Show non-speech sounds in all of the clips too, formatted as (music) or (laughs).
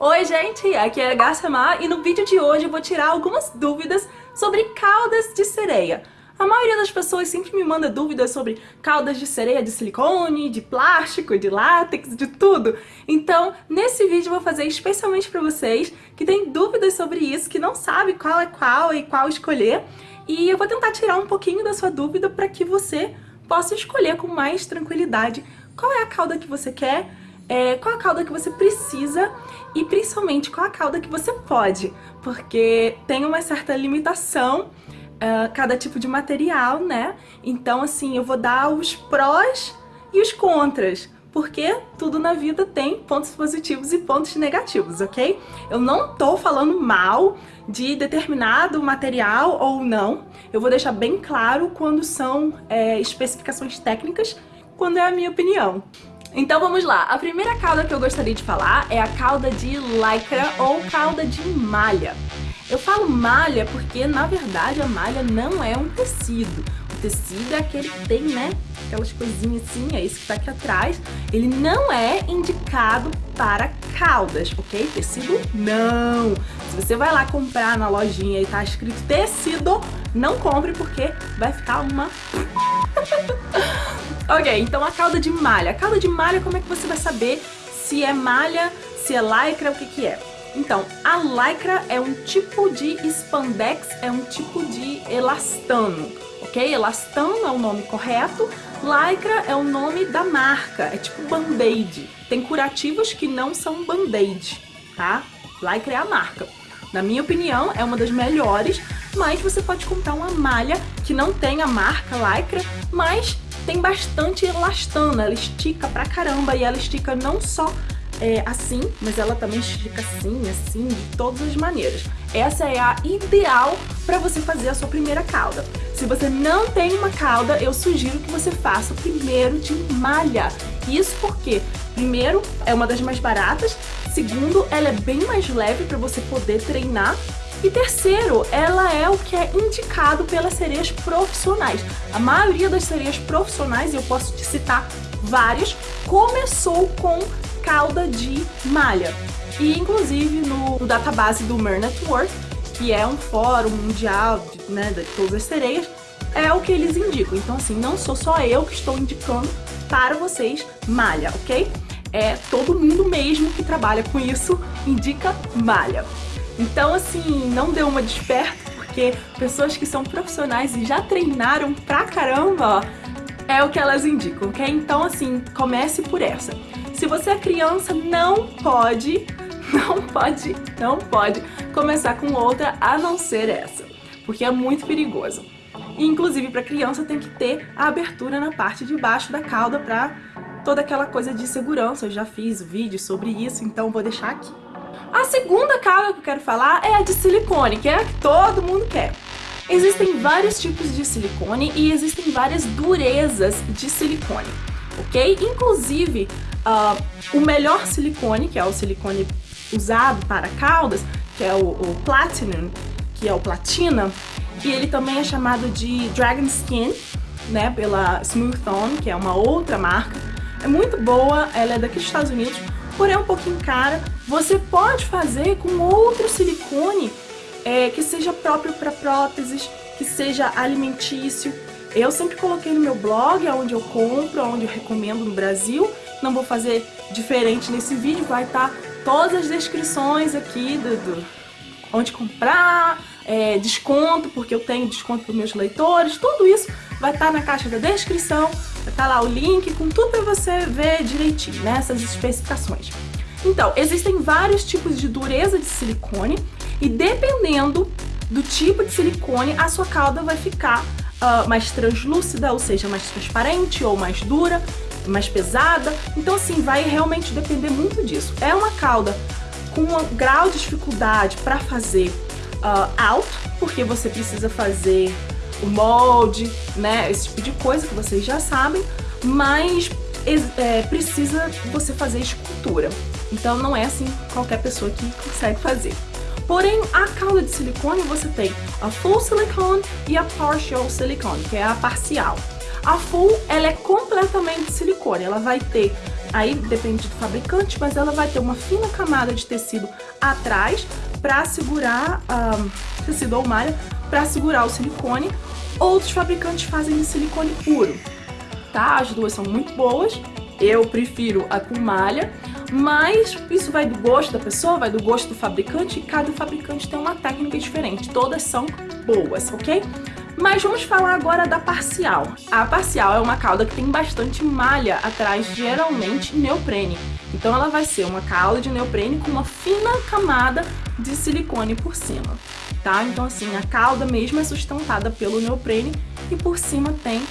Oi gente, aqui é a Gassamar e no vídeo de hoje eu vou tirar algumas dúvidas sobre caudas de sereia. A maioria das pessoas sempre me manda dúvidas sobre caudas de sereia de silicone, de plástico, de látex, de tudo. Então, nesse vídeo eu vou fazer especialmente para vocês que têm dúvidas sobre isso, que não sabem qual é qual e qual escolher. E eu vou tentar tirar um pouquinho da sua dúvida para que você possa escolher com mais tranquilidade qual é a cauda que você quer, é, qual a cauda que você precisa e principalmente qual a cauda que você pode, porque tem uma certa limitação uh, cada tipo de material, né? Então, assim, eu vou dar os prós e os contras, porque tudo na vida tem pontos positivos e pontos negativos, ok? Eu não tô falando mal de determinado material ou não, eu vou deixar bem claro quando são é, especificações técnicas, quando é a minha opinião. Então vamos lá, a primeira cauda que eu gostaria de falar é a cauda de lycra ou cauda de malha. Eu falo malha porque, na verdade, a malha não é um tecido. O tecido é aquele que tem, né, aquelas coisinhas assim, é esse que tá aqui atrás. Ele não é indicado para caudas, ok? Tecido, não. Se você vai lá comprar na lojinha e tá escrito tecido, não compre porque vai ficar uma... ok, então a cauda de malha. A cauda de malha, como é que você vai saber se é malha, se é lycra, o que que é? Então, a lycra é um tipo de spandex, é um tipo de elastano, ok? Elastano é o nome correto, lycra é o nome da marca, é tipo band-aid. Tem curativos que não são band-aid, tá? Lycra é a marca. Na minha opinião, é uma das melhores, mas você pode comprar uma malha que não tem a marca lycra, mas tem bastante elastano, ela estica pra caramba e ela estica não só é, assim, mas ela também estica assim, assim, de todas as maneiras. Essa é a ideal para você fazer a sua primeira cauda. Se você não tem uma cauda, eu sugiro que você faça primeiro de malha. Isso porque, primeiro, é uma das mais baratas, segundo, ela é bem mais leve para você poder treinar e terceiro, ela é o que é indicado pelas sereias profissionais. A maioria das sereias profissionais, eu posso te citar várias, começou com cauda de malha. E inclusive no, no database do Mer Network, que é um fórum mundial de, né, de todas as sereias, é o que eles indicam. Então assim, não sou só eu que estou indicando para vocês malha, ok? É todo mundo mesmo que trabalha com isso indica malha. Então assim, não deu uma desperta, porque pessoas que são profissionais e já treinaram pra caramba, ó, é o que elas indicam, ok? Então assim, comece por essa. Se você é criança, não pode, (laughs) não pode, não pode começar com outra a não ser essa, porque é muito perigoso. Inclusive, para criança tem que ter a abertura na parte de baixo da cauda para toda aquela coisa de segurança. Eu já fiz vídeo sobre isso, então vou deixar aqui. A segunda cauda que eu quero falar é a de silicone, que é a que todo mundo quer. Existem vários tipos de silicone e existem várias durezas de silicone, ok? Inclusive, uh, o melhor silicone, que é o silicone usado para caudas, que é o, o Platinum, que é o platina, e ele também é chamado de Dragon Skin, né, pela Smooth On, que é uma outra marca. É muito boa, ela é daqui dos Estados Unidos, porém é um pouquinho cara. Você pode fazer com outro silicone é, que seja próprio para próteses, que seja alimentício. Eu sempre coloquei no meu blog, onde eu compro, onde eu recomendo no Brasil, não vou fazer diferente nesse vídeo, vai estar tá todas as descrições aqui do, do onde comprar, é, desconto, porque eu tenho desconto para meus leitores, tudo isso vai estar tá na caixa da descrição, tá lá o link com tudo para você ver direitinho, né, essas especificações. Então, existem vários tipos de dureza de silicone e dependendo do tipo de silicone, a sua cauda vai ficar uh, mais translúcida, ou seja, mais transparente ou mais dura, mais pesada. Então, assim, vai realmente depender muito disso. É uma cauda com um grau de dificuldade para fazer uh, alto, porque você precisa fazer o molde, né, esse tipo de coisa que vocês já sabem, mas é, precisa você fazer escultura. Então não é assim qualquer pessoa que consegue fazer. Porém, a cauda de silicone você tem a full silicone e a partial silicone, que é a parcial. A full, ela é completamente silicone, ela vai ter aí depende do fabricante, mas ela vai ter uma fina camada de tecido atrás para segurar, um, tecido ou malha, para segurar o silicone. Outros fabricantes fazem de silicone puro, tá? As duas são muito boas, eu prefiro a com malha, mas isso vai do gosto da pessoa, vai do gosto do fabricante, e cada fabricante tem uma técnica diferente, todas são boas, ok? Mas vamos falar agora da parcial. A parcial é uma cauda que tem bastante malha atrás, geralmente neoprene. Então ela vai ser uma cauda de neoprene com uma fina camada de silicone por cima, tá? Então assim, a cauda mesmo é sustentada pelo neoprene e por cima tem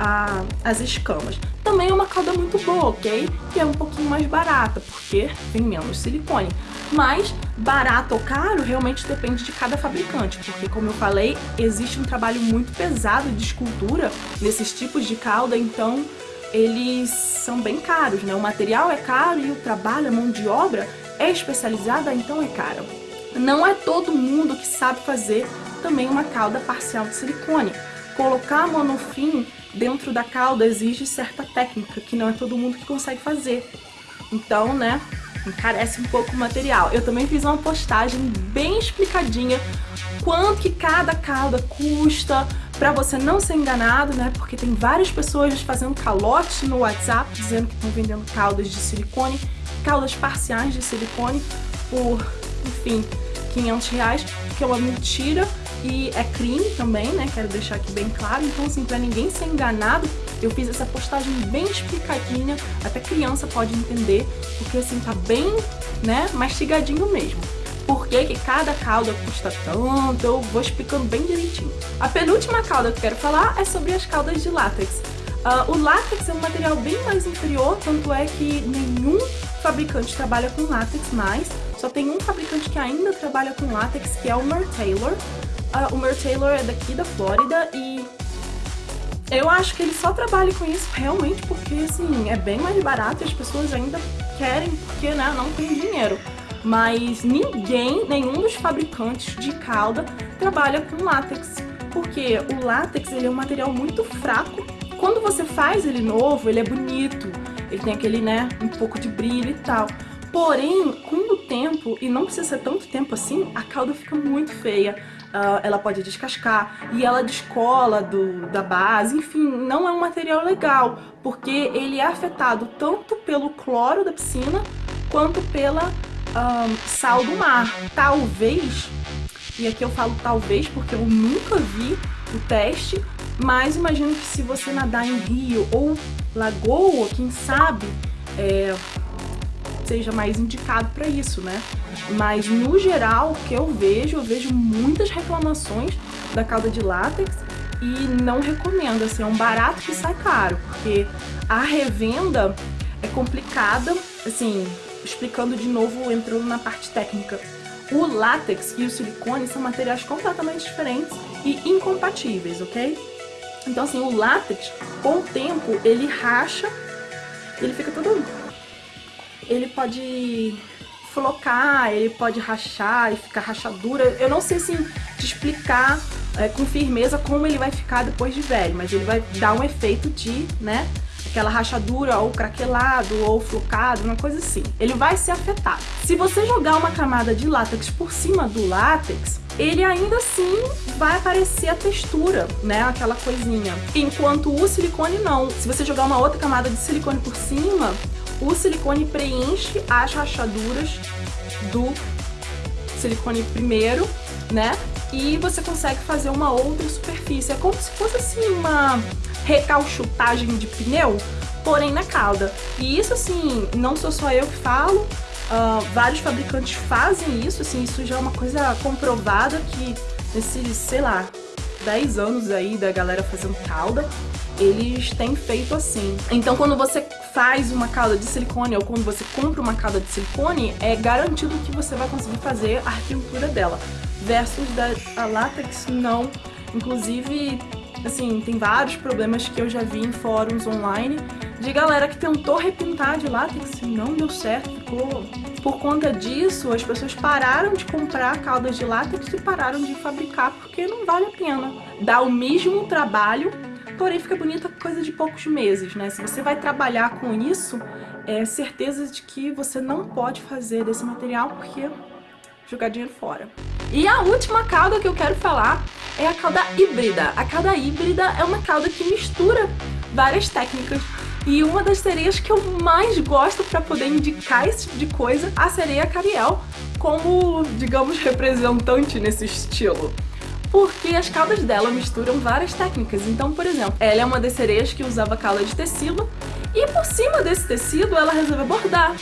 a, as escamas. Também é uma cauda muito boa, ok? Que é um pouquinho mais barata, porque tem menos silicone. Mas barato ou caro realmente depende de cada fabricante, porque como eu falei, existe um trabalho muito pesado de escultura nesses tipos de cauda, então eles são bem caros, né? O material é caro e o trabalho, a mão de obra é especializada, então é caro. Não é todo mundo que sabe fazer também uma cauda parcial de silicone. Colocar monofim dentro da cauda exige certa técnica, que não é todo mundo que consegue fazer. Então, né, encarece um pouco o material. Eu também fiz uma postagem bem explicadinha quanto que cada cauda custa, para você não ser enganado, né? Porque tem várias pessoas fazendo calote no WhatsApp dizendo que estão vendendo caudas de silicone, caudas parciais de silicone por, enfim, 500 reais, que é uma mentira e é crime também, né? Quero deixar aqui bem claro. Então, assim, pra ninguém ser enganado, eu fiz essa postagem bem explicadinha, até criança pode entender, porque assim, tá bem, né, mastigadinho mesmo. Por que, que cada cauda custa tanto, eu vou explicando bem direitinho. A penúltima cauda que eu quero falar é sobre as caudas de látex. Uh, o látex é um material bem mais inferior, tanto é que nenhum fabricante trabalha com látex mais. Só tem um fabricante que ainda trabalha com látex, que é o Mer Taylor. Uh, o Mer Taylor é daqui da Flórida e eu acho que ele só trabalha com isso realmente porque, assim, é bem mais barato e as pessoas ainda querem porque, né, não tem dinheiro. Mas ninguém, nenhum dos fabricantes de cauda trabalha com látex. Porque o látex, ele é um material muito fraco. Quando você faz ele novo, ele é bonito. Ele tem aquele, né, um pouco de brilho e tal. Porém, com o tempo, e não precisa ser tanto tempo assim, a cauda fica muito feia uh, ela pode descascar e ela descola do, da base, enfim, não é um material legal, porque ele é afetado tanto pelo cloro da piscina quanto pela um, sal do mar. Talvez, e aqui eu falo talvez porque eu nunca vi o teste, mas imagino que se você nadar em rio ou lagoa, quem sabe, é, seja mais indicado para isso, né? Mas no geral, o que eu vejo, eu vejo muitas reclamações da cauda de látex e não recomendo, assim, é um barato que sai caro, porque a revenda é complicada, assim, explicando de novo, entrando na parte técnica. O látex e o silicone são materiais completamente diferentes e incompatíveis, ok? Então, assim, o látex, com o tempo, ele racha, ele fica todo ele pode flocar, ele pode rachar e ficar rachadura. Eu não sei assim te explicar é, com firmeza como ele vai ficar depois de velho, mas ele vai dar um efeito de, né, aquela rachadura ou craquelado ou flocado, uma coisa assim. Ele vai ser afetado. Se você jogar uma camada de látex por cima do látex, ele ainda assim vai aparecer a textura, né, aquela coisinha. Enquanto o silicone não. Se você jogar uma outra camada de silicone por cima, o silicone preenche as rachaduras do silicone primeiro, né? E você consegue fazer uma outra superfície. É como se fosse assim uma recalchutagem de pneu, porém na cauda. E isso assim, não sou só eu que falo, uh, vários fabricantes fazem isso, assim, isso já é uma coisa comprovada que nesses, sei lá, 10 anos aí da galera fazendo cauda, eles têm feito assim. Então quando você faz uma cauda de silicone ou quando você compra uma cauda de silicone, é garantido que você vai conseguir fazer a pintura dela. Versus da látex, não. Inclusive, assim, tem vários problemas que eu já vi em fóruns online de galera que tentou repintar de látex e não deu certo, ficou... Por conta disso, as pessoas pararam de comprar caudas de látex e pararam de fabricar porque não vale a pena. Dá o mesmo trabalho porém fica bonita coisa de poucos meses, né? Se você vai trabalhar com isso, é, certeza de que você não pode fazer desse material porque jogar dinheiro fora. E a última cauda que eu quero falar é a cauda híbrida. A cauda híbrida é uma cauda que mistura várias técnicas e uma das sereias que eu mais gosto para poder indicar esse tipo de coisa, a sereia Cariel, como, digamos, representante nesse estilo porque as caudas dela misturam várias técnicas. Então, por exemplo, ela é uma das sereias que usava cauda de tecido e por cima desse tecido ela resolveu bordar.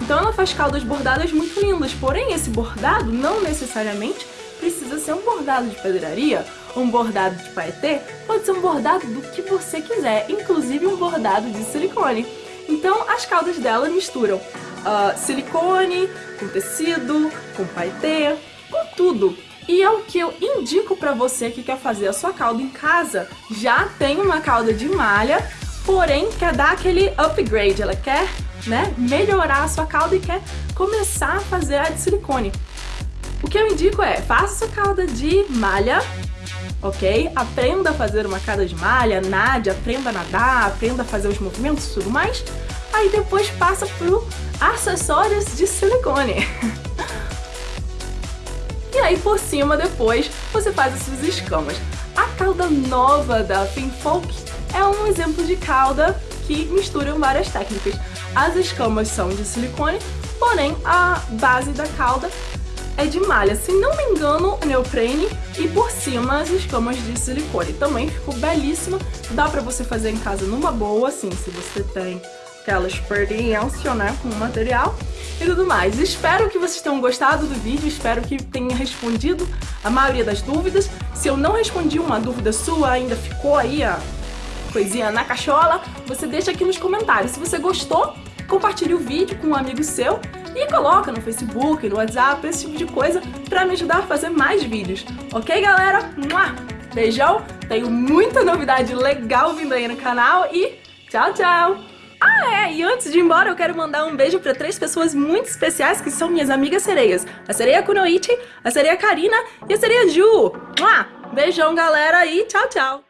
Então ela faz caudas bordadas muito lindas, porém esse bordado não necessariamente precisa ser um bordado de pedraria, um bordado de paetê, pode ser um bordado do que você quiser, inclusive um bordado de silicone. Então as caudas dela misturam uh, silicone com tecido, com paetê, com tudo. E é o que eu indico para você que quer fazer a sua cauda em casa. Já tem uma cauda de malha, porém quer dar aquele upgrade, ela quer né, melhorar a sua cauda e quer começar a fazer a de silicone. O que eu indico é, faça sua cauda de malha, ok? Aprenda a fazer uma cauda de malha, nade, aprenda a nadar, aprenda a fazer os movimentos e tudo mais. Aí depois passa pro acessórios de silicone. (laughs) aí por cima depois você faz as suas escamas. A cauda nova da Finfolk é um exemplo de cauda que misturam várias técnicas. As escamas são de silicone, porém a base da cauda é de malha, se não me engano, neoprene e por cima as escamas de silicone. Também ficou belíssima, dá pra você fazer em casa numa boa, assim, se você tem aquela experiência, né, com o material e tudo mais. Espero que vocês tenham gostado do vídeo, espero que tenha respondido a maioria das dúvidas. Se eu não respondi uma dúvida sua, ainda ficou aí a coisinha na cachola, você deixa aqui nos comentários. Se você gostou, compartilhe o vídeo com um amigo seu e coloca no Facebook, no WhatsApp, esse tipo de coisa pra me ajudar a fazer mais vídeos. Ok, galera? Beijão, tenho muita novidade legal vindo aí no canal e tchau, tchau! Ah, é, e antes de ir embora eu quero mandar um beijo para três pessoas muito especiais que são minhas amigas sereias. A sereia Kunoichi, a sereia Karina e a sereia Ju. Beijão, galera, e tchau, tchau!